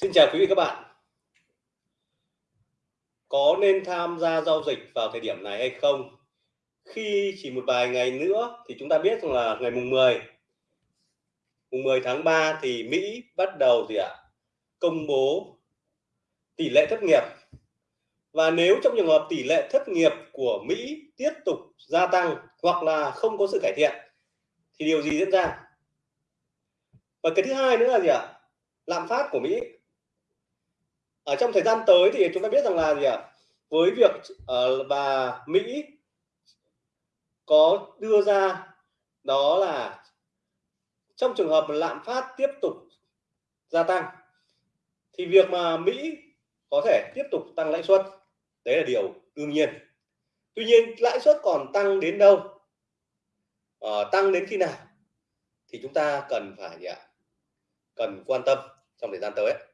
Xin chào quý vị các bạn. Có nên tham gia giao dịch vào thời điểm này hay không? Khi chỉ một vài ngày nữa thì chúng ta biết rằng là ngày mùng 10 mùng 10 tháng 3 thì Mỹ bắt đầu gì ạ? Công bố tỷ lệ thất nghiệp. Và nếu trong trường hợp tỷ lệ thất nghiệp của Mỹ tiếp tục gia tăng hoặc là không có sự cải thiện thì điều gì diễn ra? Và cái thứ hai nữa là gì ạ? Lạm phát của Mỹ ở trong thời gian tới thì chúng ta biết rằng là gì ạ? Với việc ờ, uh, và Mỹ có đưa ra đó là trong trường hợp lạm phát tiếp tục gia tăng thì việc mà Mỹ có thể tiếp tục tăng lãi suất đấy là điều đương nhiên. Tuy nhiên lãi suất còn tăng đến đâu? Uh, tăng đến khi nào? Thì chúng ta cần phải gì ạ? Cần quan tâm trong thời gian tới.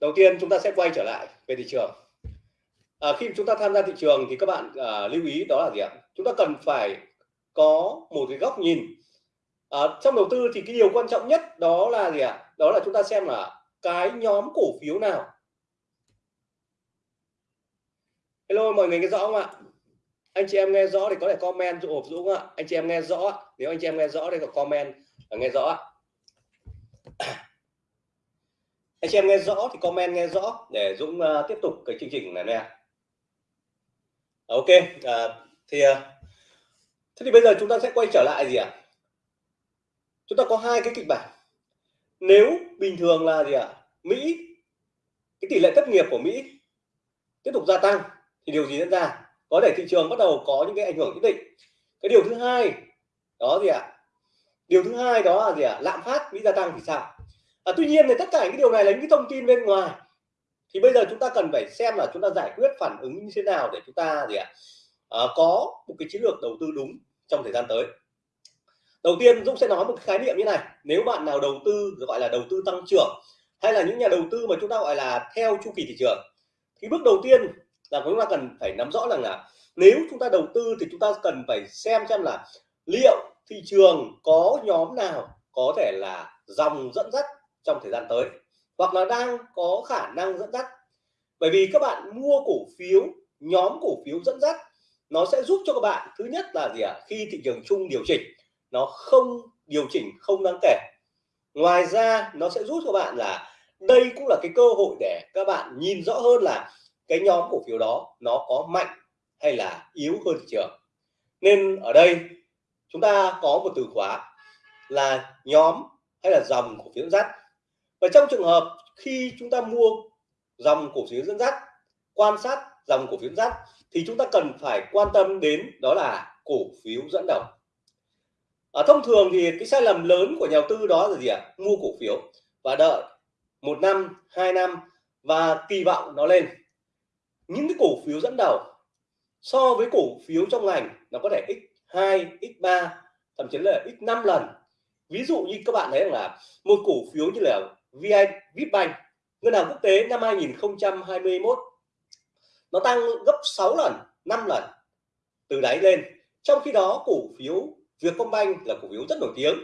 Đầu tiên chúng ta sẽ quay trở lại về thị trường. À, khi chúng ta tham gia thị trường thì các bạn à, lưu ý đó là gì ạ? Chúng ta cần phải có một cái góc nhìn. À, trong đầu tư thì cái điều quan trọng nhất đó là gì ạ? Đó là chúng ta xem là cái nhóm cổ phiếu nào. Hello mọi người nghe rõ không ạ? Anh chị em nghe rõ thì có thể comment dụ hộp dũng ạ. Anh chị em nghe rõ nếu anh chị em nghe rõ thì có comment là nghe rõ ạ anh chị em nghe rõ thì comment nghe rõ để Dũng uh, tiếp tục cái chương trình này nè à, ok uh, thì uh, thế thì bây giờ chúng ta sẽ quay trở lại gì ạ à? chúng ta có hai cái kịch bản nếu bình thường là gì ạ à? Mỹ cái tỷ lệ thất nghiệp của Mỹ tiếp tục gia tăng thì điều gì diễn ra có thể thị trường bắt đầu có những cái ảnh hưởng nhất định cái điều thứ hai đó gì ạ à? điều thứ hai đó là gì ạ à? lạm phát Mỹ gia tăng thì sao à, tuy nhiên thì tất cả những điều này là những cái thông tin bên ngoài. Thì bây giờ chúng ta cần phải xem là chúng ta giải quyết phản ứng như thế nào để chúng ta gì ạ? À, có một cái chiến lược đầu tư đúng trong thời gian tới. Đầu tiên Dũng sẽ nói một cái khái niệm như này. Nếu bạn nào đầu tư gọi là đầu tư tăng trưởng hay là những nhà đầu tư mà chúng ta gọi là theo chu kỳ thị trường thì bước đầu tiên là chúng ta cần phải nắm rõ rằng là nếu chúng ta đầu tư thì chúng ta cần phải xem xem là liệu thị trường có nhóm nào có thể là dòng dẫn dắt trong thời gian tới. Hoặc là đang có khả năng dẫn dắt. Bởi vì các bạn mua cổ phiếu, nhóm cổ phiếu dẫn dắt, nó sẽ giúp cho các bạn, thứ nhất là gì ạ? À? khi thị trường chung điều chỉnh, nó không, điều chỉnh không đáng kể. Ngoài ra, nó sẽ giúp cho bạn là, đây cũng là cái cơ hội để các bạn nhìn rõ hơn là cái nhóm cổ phiếu đó nó có mạnh hay là yếu hơn thị trường. Nên ở đây, chúng ta có một từ khóa là nhóm hay là dòng cổ phiếu dẫn dắt và trong trường hợp khi chúng ta mua dòng cổ phiếu dẫn dắt, quan sát dòng cổ phiếu dẫn dắt, thì chúng ta cần phải quan tâm đến đó là cổ phiếu dẫn đầu. Ở thông thường thì cái sai lầm lớn của nhà đầu tư đó là gì ạ? À? mua cổ phiếu và đợi một năm, hai năm và kỳ vọng nó lên. Những cái cổ phiếu dẫn đầu so với cổ phiếu trong ngành nó có thể x2 x3 thậm chí là x5 lần. Ví dụ như các bạn thấy là một cổ phiếu như là VI Vipbank ngân hàng quốc tế năm 2021 nó tăng gấp 6 lần 5 lần từ đáy lên. Trong khi đó, cổ phiếu Vietcombank là cổ phiếu rất nổi tiếng,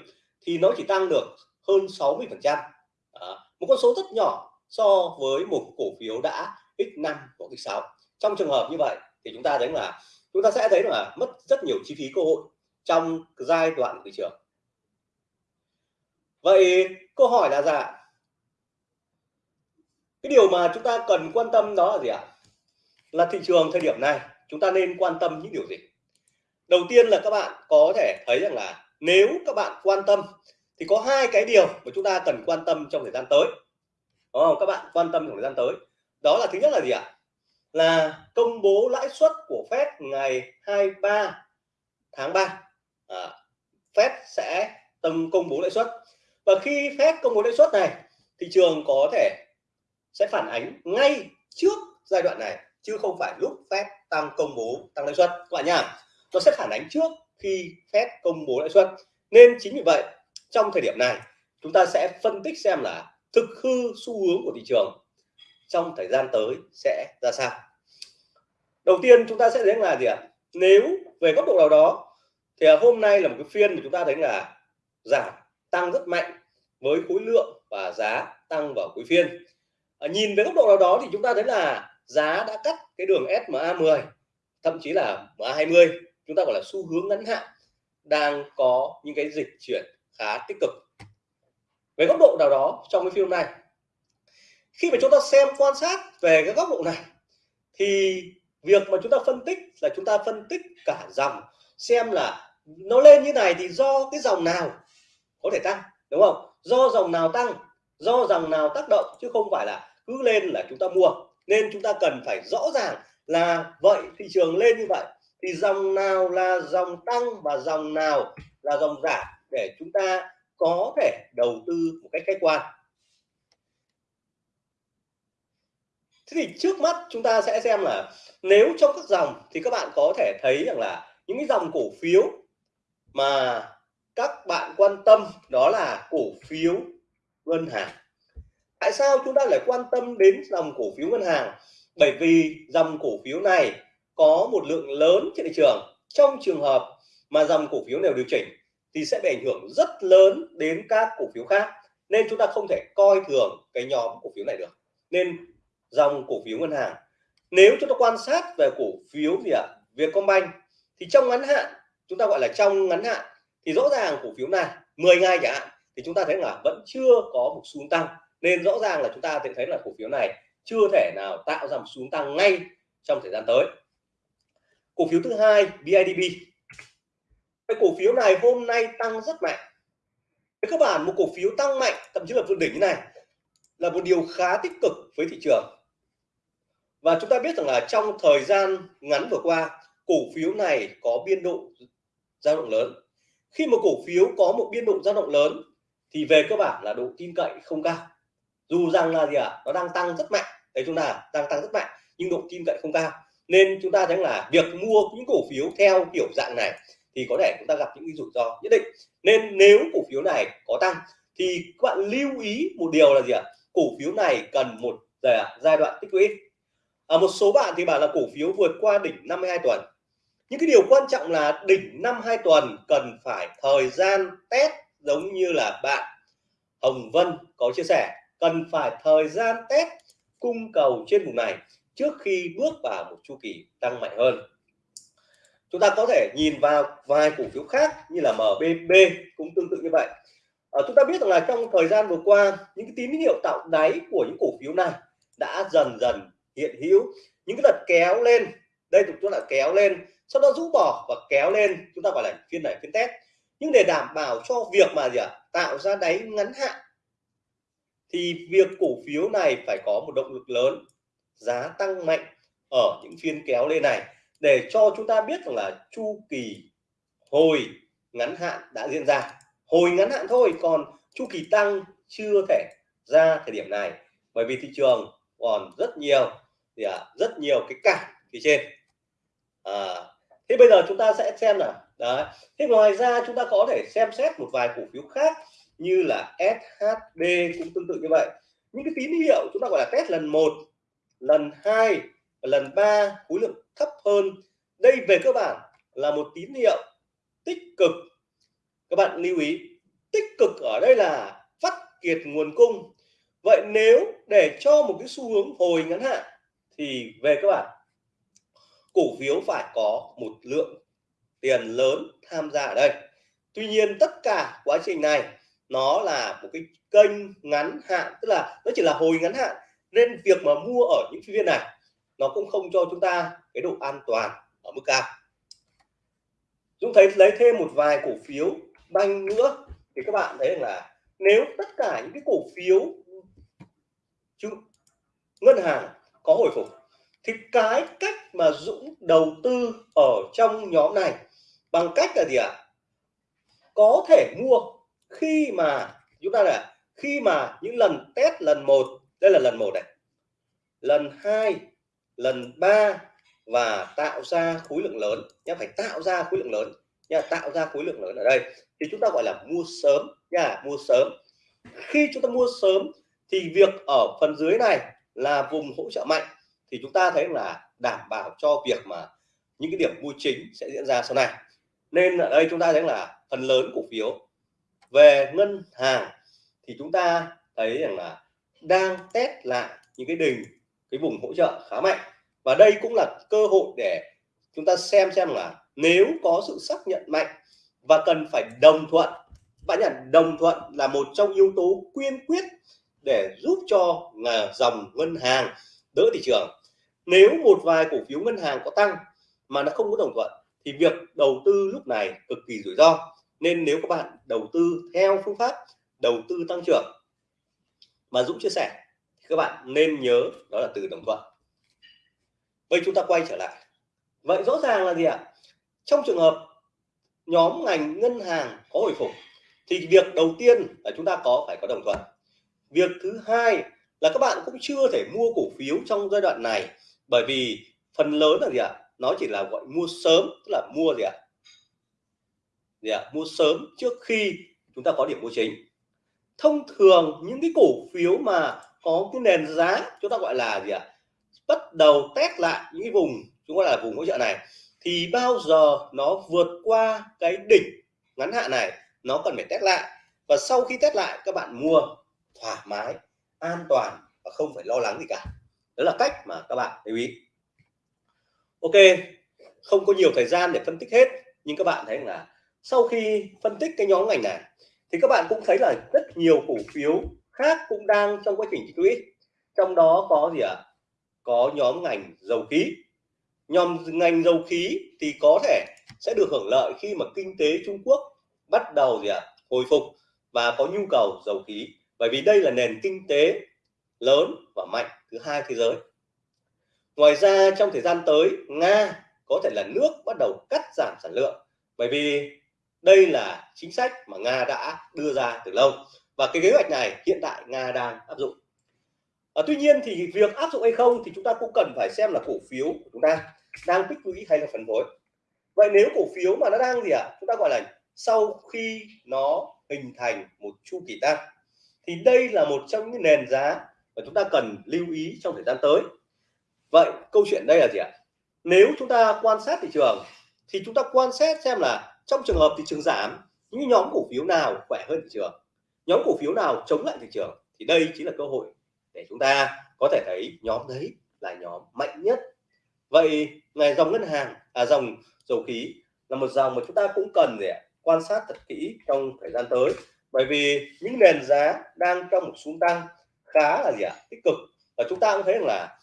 thì nó chỉ tăng được hơn 60 phần trăm. Một con số rất nhỏ so với một cổ phiếu đã x5 hoặc x6 trong trường hợp như vậy thì chúng ta thấy là, chúng ta sẽ thấy là mất rất nhiều chi phí cơ hội trong giai đoạn thị trường. Vậy câu hỏi là rằng cái điều mà chúng ta cần quan tâm đó là gì ạ? Là thị trường thời điểm này chúng ta nên quan tâm những điều gì? Đầu tiên là các bạn có thể thấy rằng là nếu các bạn quan tâm thì có hai cái điều mà chúng ta cần quan tâm trong thời gian tới. Đúng không? các bạn quan tâm trong thời gian tới. Đó là thứ nhất là gì ạ? Là công bố lãi suất của Fed ngày 23 tháng 3 à, Fed sẽ tầm công bố lãi suất. Và khi Fed công bố lãi suất này thị trường có thể sẽ phản ánh ngay trước giai đoạn này, chứ không phải lúc Fed tăng công bố tăng lãi suất. Các bạn nhá, nó sẽ phản ánh trước khi Fed công bố lãi suất. Nên chính vì vậy, trong thời điểm này, chúng ta sẽ phân tích xem là thực hư xu hướng của thị trường trong thời gian tới sẽ ra sao. Đầu tiên chúng ta sẽ thấy là gì ạ? Nếu về góc độ nào đó, thì hôm nay là một cái phiên mà chúng ta thấy là giảm tăng rất mạnh với khối lượng và giá tăng vào cuối phiên. Ờ, nhìn với góc độ nào đó thì chúng ta thấy là giá đã cắt cái đường SMA 10 thậm chí là MA 20 chúng ta gọi là xu hướng ngắn hạn, đang có những cái dịch chuyển khá tích cực. Về góc độ nào đó trong cái phim này, khi mà chúng ta xem quan sát về cái góc độ này, thì việc mà chúng ta phân tích là chúng ta phân tích cả dòng, xem là nó lên như này thì do cái dòng nào có thể tăng, đúng không? Do dòng nào tăng do dòng nào tác động, chứ không phải là cứ lên là chúng ta mua. Nên chúng ta cần phải rõ ràng là vậy, thị trường lên như vậy, thì dòng nào là dòng tăng và dòng nào là dòng giảm để chúng ta có thể đầu tư một cách khách quan. Thế thì trước mắt chúng ta sẽ xem là nếu trong các dòng thì các bạn có thể thấy rằng là những cái dòng cổ phiếu mà các bạn quan tâm đó là cổ phiếu ngân hàng. Tại sao chúng ta lại quan tâm đến dòng cổ phiếu ngân hàng? Bởi vì dòng cổ phiếu này có một lượng lớn trên thị trường. Trong trường hợp mà dòng cổ phiếu nào điều chỉnh thì sẽ bị ảnh hưởng rất lớn đến các cổ phiếu khác. Nên chúng ta không thể coi thường cái nhóm cổ phiếu này được. Nên dòng cổ phiếu ngân hàng nếu chúng ta quan sát về cổ phiếu gì ạ? À, Vietcombank thì trong ngắn hạn chúng ta gọi là trong ngắn hạn thì rõ ràng cổ phiếu này 10 ngày chẳng hạn thì chúng ta thấy là vẫn chưa có một xu tăng. Nên rõ ràng là chúng ta sẽ thấy là cổ phiếu này chưa thể nào tạo ra một xu tăng ngay trong thời gian tới. Cổ phiếu thứ hai BIDB, cái cổ phiếu này hôm nay tăng rất mạnh. Với các bạn một cổ phiếu tăng mạnh thậm chí là vượt đỉnh như này là một điều khá tích cực với thị trường. Và chúng ta biết rằng là trong thời gian ngắn vừa qua cổ phiếu này có biên độ dao động lớn. Khi một cổ phiếu có một biên độ dao động lớn thì về cơ bản là độ tin cậy không cao. Dù rằng là gì ạ à, nó đang tăng rất mạnh. Đấy chúng ta à, đang tăng rất mạnh nhưng độ tin cậy không cao. Nên chúng ta thấy là việc mua những cổ phiếu theo kiểu dạng này thì có thể chúng ta gặp những cái rủi ro nhất định. Nên nếu cổ phiếu này có tăng thì các bạn lưu ý một điều là gì ạ? À? cổ phiếu này cần một giai đoạn tích lũy à, một số bạn thì bảo là cổ phiếu vượt qua đỉnh 52 tuần. Những cái điều quan trọng là đỉnh 52 tuần cần phải thời gian test giống như là bạn Hồng Vân có chia sẻ cần phải thời gian test cung cầu trên vùng này trước khi bước vào một chu kỳ tăng mạnh hơn. Chúng ta có thể nhìn vào vài cổ phiếu khác như là MBB cũng tương tự như vậy. À, chúng ta biết rằng là trong thời gian vừa qua những cái tín hiệu tạo đáy của những cổ phiếu này đã dần dần hiện hữu. Những cái đợt kéo lên đây chúng ta là kéo lên sau đó rũ bỏ và kéo lên chúng ta gọi là phiên này phiên test nhưng để đảm bảo cho việc mà gì ạ? À, tạo ra đáy ngắn hạn thì việc cổ phiếu này phải có một động lực lớn giá tăng mạnh ở những phiên kéo lên này. Để cho chúng ta biết rằng là chu kỳ hồi ngắn hạn đã diễn ra. Hồi ngắn hạn thôi còn chu kỳ tăng chưa thể ra thời điểm này. Bởi vì thị trường còn rất nhiều thì à, rất nhiều cái cản phía trên. À, thế bây giờ chúng ta sẽ xem là đấy. Thế ngoài ra chúng ta có thể xem xét một vài cổ phiếu khác như là SHB cũng tương tự như vậy. Những cái tín hiệu chúng ta gọi là test lần một, lần hai, lần ba khối lượng thấp hơn. Đây về cơ bản là một tín hiệu tích cực. Các bạn lưu ý, tích cực ở đây là phát kiệt nguồn cung. Vậy nếu để cho một cái xu hướng hồi ngắn hạn thì về các bạn cổ phiếu phải có một lượng tiền lớn tham gia ở đây. Tuy nhiên tất cả quá trình này nó là một cái kênh ngắn hạn, tức là nó chỉ là hồi ngắn hạn. Nên việc mà mua ở những phiên này, nó cũng không cho chúng ta cái độ an toàn ở mức cao. Dũng thấy, lấy thêm một vài cổ phiếu banh nữa, thì các bạn thấy là nếu tất cả những cái cổ phiếu chứ, ngân hàng có hồi phục, thì cái cách mà Dũng đầu tư ở trong nhóm này bằng cách là gì ạ? Có thể mua khi mà, chúng ta là khi mà những lần test lần một, đây là lần một này, lần hai, lần ba và tạo ra khối lượng lớn nhá, phải tạo ra khối lượng lớn nha tạo ra khối lượng lớn ở đây. Thì chúng ta gọi là mua sớm nha mua sớm. Khi chúng ta mua sớm thì việc ở phần dưới này là vùng hỗ trợ mạnh. Thì chúng ta thấy là đảm bảo cho việc mà những cái điểm mua chính sẽ diễn ra sau này nên ở đây chúng ta thấy là phần lớn cổ phiếu về ngân hàng thì chúng ta thấy rằng là đang test lại những cái đỉnh, cái vùng hỗ trợ khá mạnh. Và đây cũng là cơ hội để chúng ta xem xem là nếu có sự xác nhận mạnh và cần phải đồng thuận, bạn nhận đồng thuận là một trong yếu tố quyên quyết để giúp cho dòng ngân hàng đỡ thị trường. Nếu một vài cổ phiếu ngân hàng có tăng mà nó không có đồng thuận thì việc đầu tư lúc này cực kỳ rủi ro. Nên nếu các bạn đầu tư theo phương pháp đầu tư tăng trưởng mà Dũng chia sẻ, thì các bạn nên nhớ đó là từ đồng thuận. Bây chúng ta quay trở lại. Vậy rõ ràng là gì ạ? Trong trường hợp nhóm ngành ngân hàng có hồi phục, thì việc đầu tiên là chúng ta có phải có đồng thuận. Việc thứ hai là các bạn cũng chưa thể mua cổ phiếu trong giai đoạn này bởi vì phần lớn là gì ạ? Nó chỉ là gọi mua sớm, tức là mua gì ạ? Gì ạ? Mua sớm trước khi chúng ta có điểm mua chính. Thông thường những cái cổ phiếu mà có cái nền giá chúng ta gọi là gì ạ? Bắt đầu test lại những cái vùng, chúng ta là vùng hỗ trợ này, thì bao giờ nó vượt qua cái đỉnh ngắn hạn này, nó cần phải test lại. Và sau khi test lại, các bạn mua thoải mái, an toàn và không phải lo lắng gì cả. Đó là cách mà các bạn lưu ý ok, không có nhiều thời gian để phân tích hết, nhưng các bạn thấy là sau khi phân tích cái nhóm ngành này, thì các bạn cũng thấy là rất nhiều cổ phiếu khác cũng đang trong quá trình tích lũy trong đó có gì ạ à? có nhóm ngành dầu khí nhóm ngành dầu khí thì có thể sẽ được hưởng lợi khi mà kinh tế Trung Quốc bắt đầu gì ạ à? hồi phục và có nhu cầu dầu khí bởi vì đây là nền kinh tế lớn và mạnh thứ hai thế giới ngoài ra trong thời gian tới Nga có thể là nước bắt đầu cắt giảm sản lượng. Bởi vì đây là chính sách mà Nga đã đưa ra từ lâu. Và cái kế hoạch này hiện tại Nga đang áp dụng. À, tuy nhiên thì việc áp dụng hay không thì chúng ta cũng cần phải xem là cổ phiếu của chúng ta đang tích lũy hay là phân phối. Vậy nếu cổ phiếu mà nó đang gì ạ? À? chúng ta gọi là sau khi nó hình thành một chu kỳ tăng. Thì đây là một trong những nền giá mà chúng ta cần lưu ý trong thời gian tới vậy câu chuyện đây là gì ạ? Nếu chúng ta quan sát thị trường, thì chúng ta quan sát xem là trong trường hợp thị trường giảm, những nhóm cổ phiếu nào khỏe hơn thị trường? Nhóm cổ phiếu nào chống lại thị trường? Thì đây chính là cơ hội để chúng ta có thể thấy nhóm đấy là nhóm mạnh nhất. Vậy ngày dòng ngân hàng à dòng dầu khí là một dòng mà chúng ta cũng cần để quan sát thật kỹ trong thời gian tới. Bởi vì những nền giá đang trong một xu tăng khá là gì ạ? Tích cực và chúng ta cũng thấy rằng là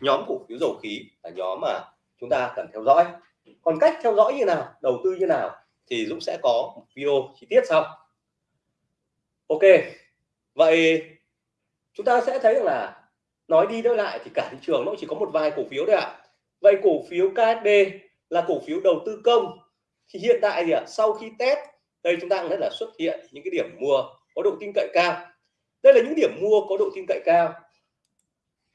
nhóm cổ phiếu dầu khí là nhóm mà chúng ta cần theo dõi. Còn cách theo dõi như nào, đầu tư như nào thì Dũng sẽ có một video chi tiết sau. Ok, vậy chúng ta sẽ thấy rằng là nói đi nói lại thì cả thị trường nó chỉ có một vài cổ phiếu thôi ạ. Vậy cổ phiếu KSB là cổ phiếu đầu tư công. Thì hiện tại thì ạ, sau khi test, đây chúng ta cũng thấy là xuất hiện những cái điểm mua có độ tin cậy cao. Đây là những điểm mua có độ tin cậy cao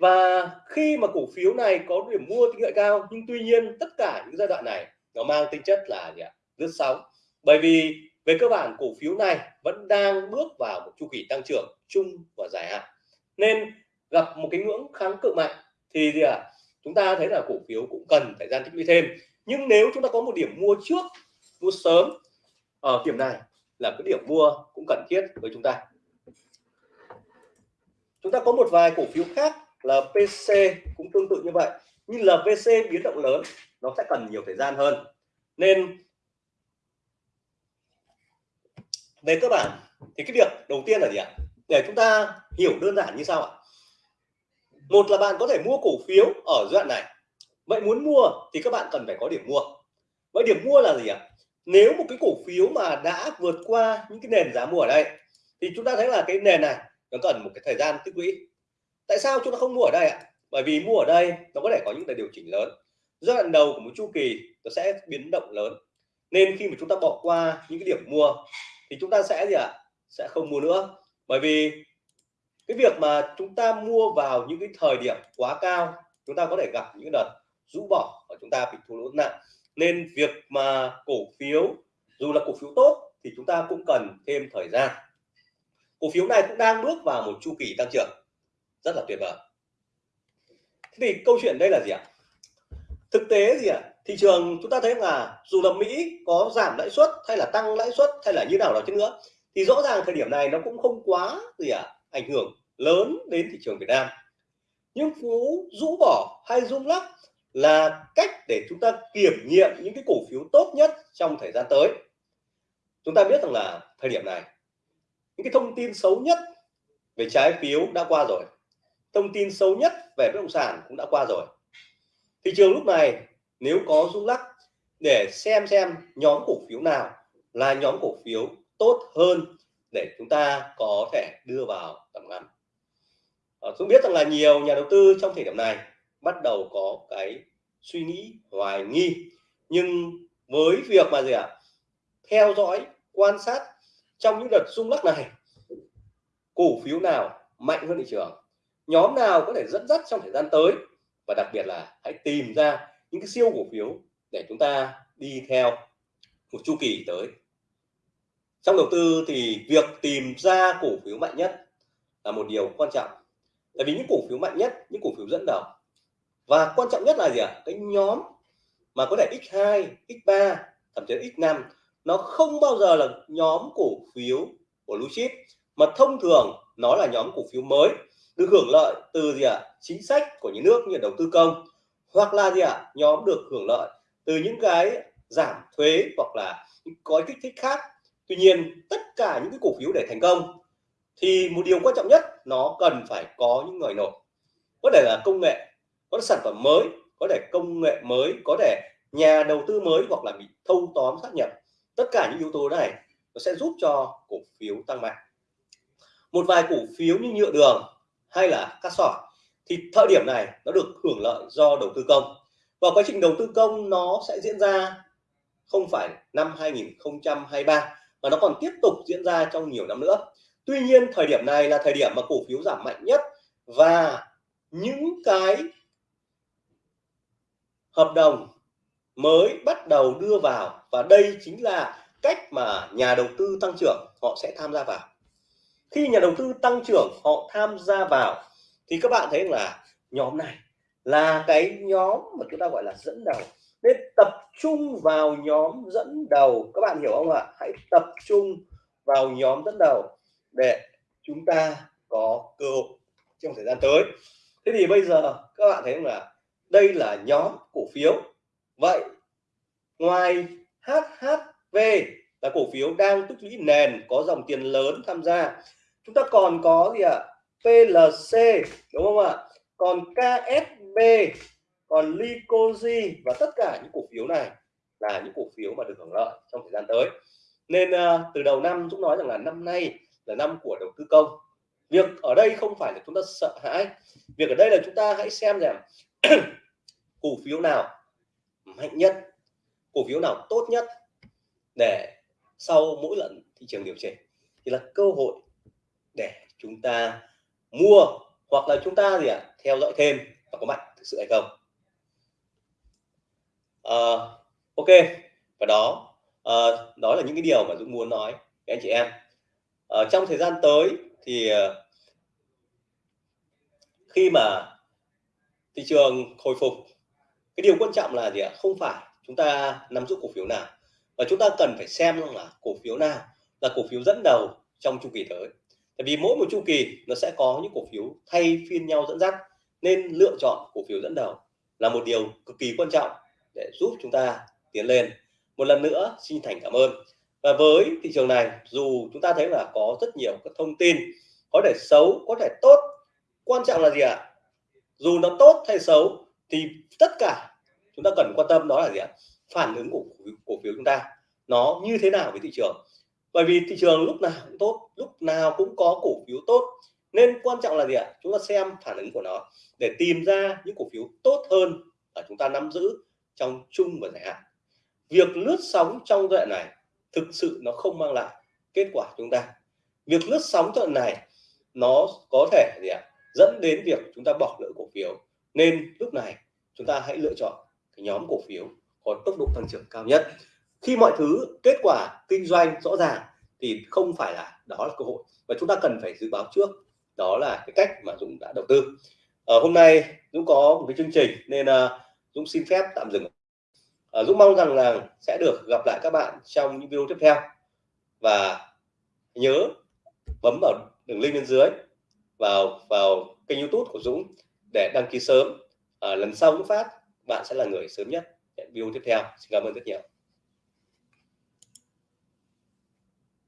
và khi mà cổ phiếu này có điểm mua tin cậy cao, nhưng tuy nhiên tất cả những giai đoạn này nó mang tính chất là gì ạ? Lướt sóng. Bởi vì về cơ bản cổ phiếu này vẫn đang bước vào một chu kỳ tăng trưởng chung và dài hạn. Nên gặp một cái ngưỡng kháng cự mạnh thì gì ạ? Chúng ta thấy là cổ phiếu cũng cần thời gian tích lũy thêm. Nhưng nếu chúng ta có một điểm mua trước, mua sớm ở điểm này là cái điểm mua cũng cần thiết với chúng ta. Chúng ta có một vài cổ phiếu khác là PC cũng tương tự như vậy. Nhưng LVC biến động lớn, nó sẽ cần nhiều thời gian hơn. Nên về cơ bản thì cái việc đầu tiên là gì ạ? Để chúng ta hiểu đơn giản như sau ạ. Một là bạn có thể mua cổ phiếu ở giai đoạn này. Vậy muốn mua thì các bạn cần phải có điểm mua. Vậy điểm mua là gì ạ? Nếu một cái cổ phiếu mà đã vượt qua những cái nền giá mua ở đây, thì chúng ta thấy là cái nền này nó cần một cái thời gian tích lũy tại sao chúng ta không mua ở đây ạ? Bởi vì mua ở đây, nó có thể có những cái điều chỉnh lớn. Giai đoạn đầu của một chu kỳ, nó sẽ biến động lớn. Nên khi mà chúng ta bỏ qua những cái điểm mua, thì chúng ta sẽ gì ạ? Sẽ không mua nữa. Bởi vì cái việc mà chúng ta mua vào những cái thời điểm quá cao, chúng ta có thể gặp những đợt rũ bỏ và chúng ta bị thua lỗ nặng. Nên việc mà cổ phiếu, dù là cổ phiếu tốt, thì chúng ta cũng cần thêm thời gian. Cổ phiếu này cũng đang bước vào một chu kỳ tăng trưởng rất là tuyệt vời. Thế thì câu chuyện đây là gì ạ? Thực tế gì ạ? Thị trường chúng ta thấy là dù là Mỹ có giảm lãi suất hay là tăng lãi suất hay là như nào đó chứ nữa thì rõ ràng thời điểm này nó cũng không quá gì ạ à, ảnh hưởng lớn đến thị trường Việt Nam. Nhưng phú rũ bỏ hay rung lắc là cách để chúng ta kiểm nghiệm những cái cổ phiếu tốt nhất trong thời gian tới. Chúng ta biết rằng là thời điểm này những cái thông tin xấu nhất về trái phiếu đã qua rồi thông tin xấu nhất về bất động sản cũng đã qua rồi. Thị trường lúc này, nếu có rung lắc để xem xem nhóm cổ phiếu nào là nhóm cổ phiếu tốt hơn để chúng ta có thể đưa vào tầm ngắn chúng ờ, tôi biết rằng là nhiều nhà đầu tư trong thời điểm này bắt đầu có cái suy nghĩ, hoài nghi. Nhưng với việc mà gì ạ? À? theo dõi, quan sát trong những đợt rung lắc này, cổ phiếu nào mạnh hơn thị trường? Nhóm nào có thể dẫn dắt trong thời gian tới? Và đặc biệt là hãy tìm ra những cái siêu cổ phiếu để chúng ta đi theo một chu kỳ tới. Trong đầu tư thì việc tìm ra cổ phiếu mạnh nhất là một điều quan trọng. Tại vì những cổ phiếu mạnh nhất, những cổ phiếu dẫn đầu. Và quan trọng nhất là gì ạ? À? cái nhóm mà có thể x2 x3 thậm chí x5 nó không bao giờ là nhóm cổ phiếu của blue chip. Mà thông thường nó là nhóm cổ phiếu mới được hưởng lợi từ gì ạ? À? chính sách của nhà nước như đầu tư công. Hoặc là gì ạ? À? nhóm được hưởng lợi từ những cái giảm thuế hoặc là những gói kích thích khác. Tuy nhiên, tất cả những cái cổ phiếu để thành công thì một điều quan trọng nhất, nó cần phải có những người nổi có thể là công nghệ, có sản phẩm mới, có thể công nghệ mới, có thể nhà đầu tư mới hoặc là bị thâu tóm sát nhập tất cả những yếu tố này nó sẽ giúp cho cổ phiếu tăng mạnh. Một vài cổ phiếu như nhựa đường hay là cắt sỏi, thì thời điểm này nó được hưởng lợi do đầu tư công. Và quá trình đầu tư công nó sẽ diễn ra không phải năm 2023 mà nó còn tiếp tục diễn ra trong nhiều năm nữa. Tuy nhiên, thời điểm này là thời điểm mà cổ phiếu giảm mạnh nhất và những cái hợp đồng mới bắt đầu đưa vào và đây chính là cách mà nhà đầu tư tăng trưởng họ sẽ tham gia vào khi nhà đầu tư tăng trưởng, họ tham gia vào, thì các bạn thấy là nhóm này là cái nhóm mà chúng ta gọi là dẫn đầu. Nên tập trung vào nhóm dẫn đầu. Các bạn hiểu không ạ? Hãy tập trung vào nhóm dẫn đầu để chúng ta có cơ hội trong thời gian tới. Thế thì bây giờ các bạn thấy là đây là nhóm cổ phiếu. Vậy ngoài HHV là cổ phiếu đang tích lũy nền, có dòng tiền lớn tham gia chúng ta còn có gì ạ? PLC đúng không ạ? Còn KSB còn Lycosi và tất cả những cổ phiếu này là những cổ phiếu mà được hưởng lợi trong thời gian tới. Nên uh, từ đầu năm chúng nói rằng là năm nay là năm của đầu tư công. Việc ở đây không phải là chúng ta sợ hãi. Việc ở đây là chúng ta hãy xem rằng cổ phiếu nào mạnh nhất cổ phiếu nào tốt nhất để sau mỗi lần thị trường điều chỉnh thì là cơ hội để chúng ta mua hoặc là chúng ta gì ạ à, theo dõi thêm và có mạnh thực sự hay không. À, ok. Và đó à, đó là những cái điều mà Dũng muốn nói với anh chị em. À, trong thời gian tới thì khi mà thị trường hồi phục cái điều quan trọng là gì ạ? Không phải chúng ta nắm giữ cổ phiếu nào và chúng ta cần phải xem là cổ phiếu nào là cổ phiếu dẫn đầu trong chu kỳ tới vì mỗi một chu kỳ nó sẽ có những cổ phiếu thay phiên nhau dẫn dắt, nên lựa chọn cổ phiếu dẫn đầu là một điều cực kỳ quan trọng để giúp chúng ta tiến lên. Một lần nữa, xin thành cảm ơn. Và với thị trường này, dù chúng ta thấy là có rất nhiều các thông tin có thể xấu, có thể tốt, quan trọng là gì ạ? Dù nó tốt hay xấu thì tất cả chúng ta cần quan tâm đó là gì ạ? Phản ứng của cổ phiếu chúng ta nó như thế nào với thị trường? Bởi vì thị trường lúc nào cũng tốt, lúc nào cũng có cổ phiếu tốt. Nên quan trọng là gì ạ? Chúng ta xem phản ứng của nó để tìm ra những cổ phiếu tốt hơn ở chúng ta nắm giữ trong chung và dài hạn. Việc lướt sóng trong đoạn này thực sự nó không mang lại kết quả chúng ta. Việc lướt sóng đoạn này nó có thể gì ạ? Dẫn đến việc chúng ta bỏ lỡ cổ phiếu. Nên lúc này chúng ta hãy lựa chọn cái nhóm cổ phiếu có tốc độ tăng trưởng cao nhất khi mọi thứ kết quả kinh doanh rõ ràng thì không phải là đó là cơ hội. Và chúng ta cần phải dự báo trước đó là cái cách mà Dũng đã đầu tư. Ở hôm nay Dũng có một cái chương trình nên uh, Dũng xin phép tạm dừng. Ờ, Dũng mong rằng là sẽ được gặp lại các bạn trong những video tiếp theo. Và nhớ bấm vào đường link bên dưới vào vào kênh YouTube của Dũng để đăng ký sớm. À, lần sau Dũng phát bạn sẽ là người sớm nhất video tiếp theo. Xin cảm ơn rất nhiều.